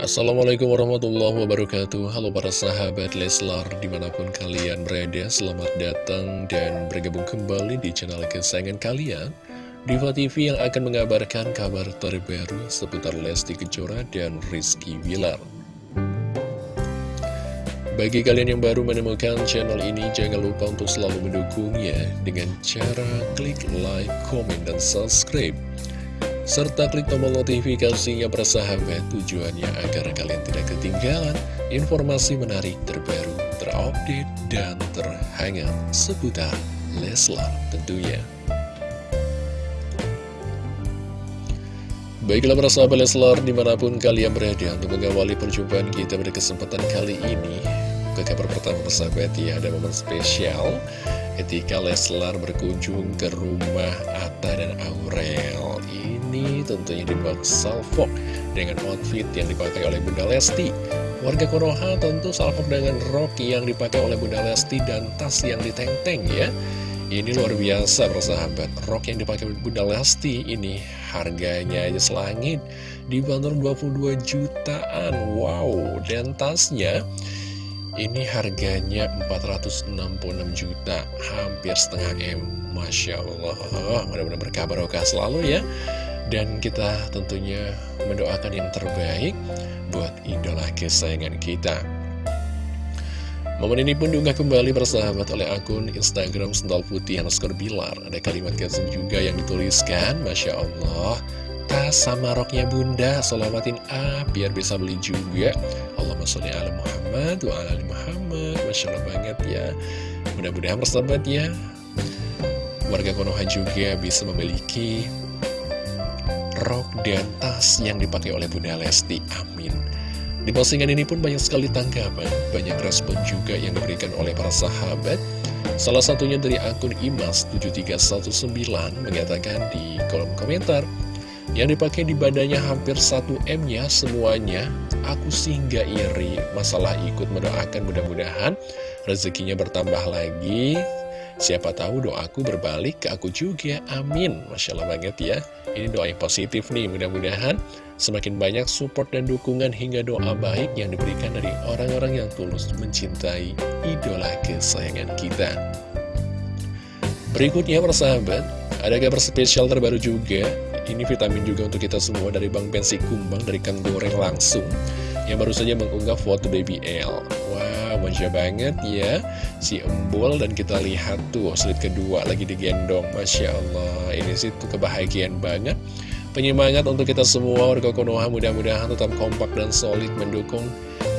Assalamualaikum warahmatullahi wabarakatuh. Halo para sahabat Leslar Di mana pun kalian berada Selamat datang dan bergabung kembali Di channel kesayangan kalian. Diva TV yang akan mengabarkan Kabar terbaru seputar Lesti Kejora Dan Rizky Wilar Bagi kalian yang baru menemukan channel ini Jangan lupa untuk selalu mendukungnya Dengan cara klik like, komen, dan subscribe serta klik tombol notifikasinya bersahabat tujuannya agar kalian tidak ketinggalan informasi menarik terbaru, terupdate, dan terhangat seputar Leslar tentunya. Baiklah para sahabat Leslar di mana pun kalian berada untuk mengawali perjumpaan kita pada kesempatan kali ini Ke kabar pertama persahabat ya ada momen spesial ketika Leslar berkunjung ke rumah Atta dan Aurel ini tentunya dibuat salvok dengan outfit yang dipakai oleh Bunda Lesti. Warga Konoha tentu salvok dengan rok yang dipakai oleh Bunda Lesti dan tas yang diteng-teng ya. Ini luar biasa persahabat, rok yang dipakai Bunda Lesti ini harganya aja selangit, dibanderol 22 jutaan, wow, dan tasnya ini harganya 466 juta, hampir setengah M, Masya Allah, mudah-mudahan berkabar selalu ya. Dan kita tentunya mendoakan yang terbaik buat idola kesayangan kita. Momen ini pun diunggah kembali bersahabat oleh akun Instagram Sendal Putih underscore Bilar. Ada kalimat caption juga yang dituliskan, Masya Allah, tas sama roknya bunda, selawatin A, biar bisa beli juga. Allahumma sholli ala Muhammad wa ala Muhammad. Masya Allah banget ya. Mudah-mudahan bersahabat ya, warga Konoha juga bisa memiliki rok dan tas yang dipakai oleh Bunda Lesti. Amin. Di postingan ini pun banyak sekali tanggapan, banyak respon juga yang diberikan oleh para sahabat. Salah satunya dari akun Imas7319 mengatakan di kolom komentar, yang dipakai di badannya hampir 1M ya semuanya, aku sih nggak iri, masalah ikut mendoakan mudah-mudahan rezekinya bertambah lagi, Siapa tahu doaku berbalik ke aku juga, amin Masya Allah banget ya Ini doa yang positif nih, mudah-mudahan Semakin banyak support dan dukungan hingga doa baik yang diberikan dari orang-orang yang tulus mencintai idola kesayangan kita. Berikutnya persahabat, ada kabar spesial terbaru juga. Ini vitamin juga untuk kita semua dari Bang Pensi Kumbang dari Kang Goreng langsung Yang baru saja mengunggah foto Baby L manja banget ya. Si embul dan kita lihat tuh slide kedua lagi digendong. Masya Allah ini sih tuh kebahagiaan banget. Penyemangat untuk kita semua warga Konoha mudah-mudahan tetap kompak dan solid mendukung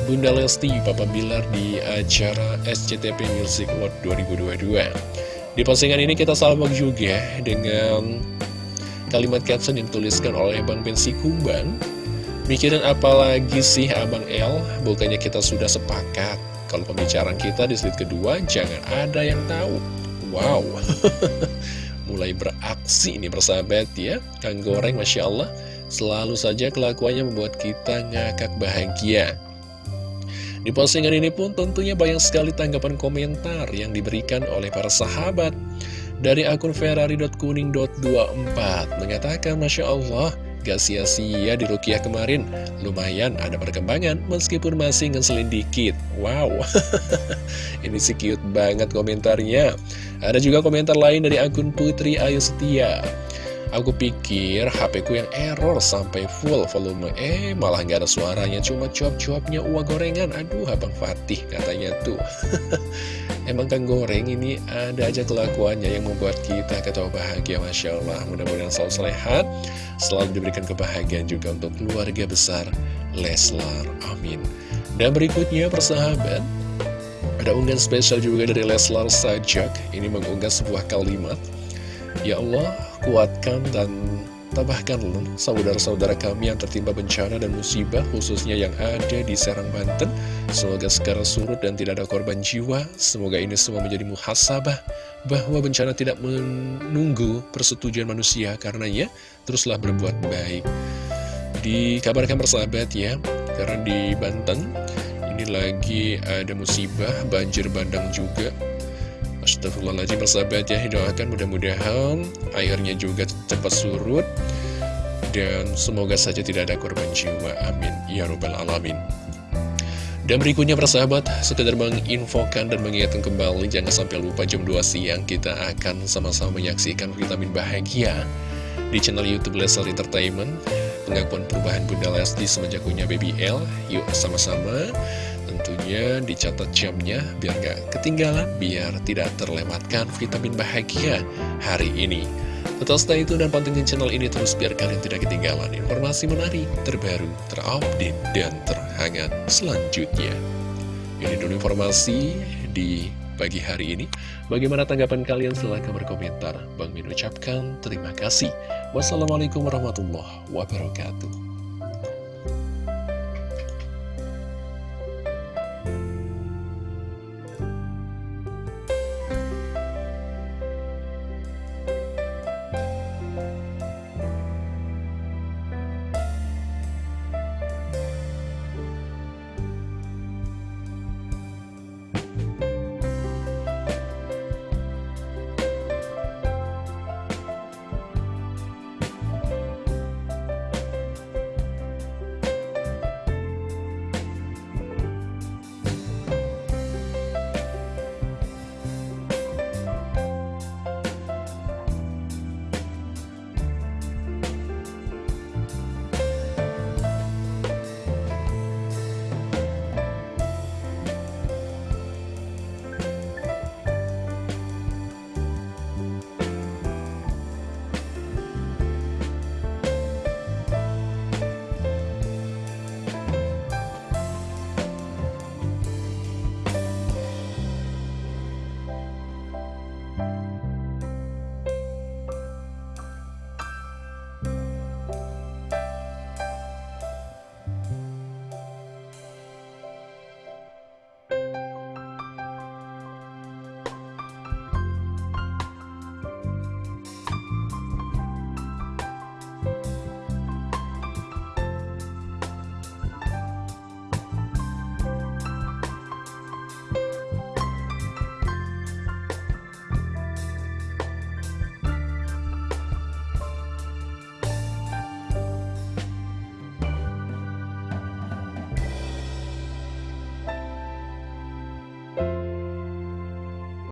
Bunda Lesti Papa Bilar di acara SCTP Music World 2022 Di postingan ini kita salvok juga dengan kalimat caption yang dituliskan oleh Bang Bensi Kumbang. Mikirin apa lagi sih Abang L? Bukannya kita sudah sepakat Kalau pembicaraan kita di slide kedua Jangan ada yang tahu. Wow. Mulai beraksi ini bersahabat ya. Kang Goreng Masya Allah. Selalu saja kelakuannya membuat kita ngakak bahagia. Di postingan ini pun tentunya banyak sekali tanggapan komentar yang diberikan oleh para sahabat. Dari akun ferrari.kuning.24 mengatakan Masya Allah Gak sia-sia di Rukiah kemarin. Lumayan ada perkembangan meskipun masih ngeselin dikit. Wow. Ini sih cute banget komentarnya. Ada juga komentar lain dari akun Putri Ayu Setia Aku pikir HP ku yang error sampai full volume. Eh malah gak ada suaranya Cuma cuap-cuapnya uang gorengan. Aduh Abang Fatih katanya tuh. Emang kan goreng ini ada aja kelakuannya yang membuat kita ketawa bahagia Masya Allah. Mudah-mudahan selalu sehat Selalu diberikan kebahagiaan juga untuk keluarga besar Leslar. Amin. Dan berikutnya persahabat Ada unggahan spesial juga dari Leslar Sajak. Ini mengunggah sebuah kalimat. Ya Allah kuatkan dan tambahkanlah saudara-saudara kami yang tertimpa bencana dan musibah khususnya yang ada di Serang Banten. Semoga sekarang surut dan tidak ada korban jiwa. Semoga ini semua menjadi muhasabah bahwa bencana tidak menunggu persetujuan manusia karenanya teruslah berbuat baik. Dikabarkan persahabat ya karena di Banten ini lagi ada musibah banjir bandang juga Astagfirullahaladzim persahabat ya Doakan mudah-mudahan airnya juga cepat surut Dan semoga saja tidak ada korban jiwa, amin, ya robbal alamin. Dan berikutnya persahabat, sekedar menginfokan dan mengingatkan kembali Jangan sampai lupa jam 2 siang kita akan sama-sama menyaksikan vitamin bahagia Di channel Youtube Leslie Entertainment. Pengakuan perubahan Bunda Lesti semenjak punya BBL Yuk sama-sama Tentunya dicatat jamnya biar gak ketinggalan Biar tidak terlewatkan vitamin bahagia hari ini Tetap stay itu dan pantengin channel ini terus biar kalian tidak ketinggalan informasi menarik, terbaru, terupdate, dan terhangat selanjutnya. Ini dulu informasi di pagi hari ini. Bagaimana tanggapan kalian? Silahkan berkomentar. Bang Min ucapkan terima kasih. Wassalamualaikum warahmatullahi wabarakatuh.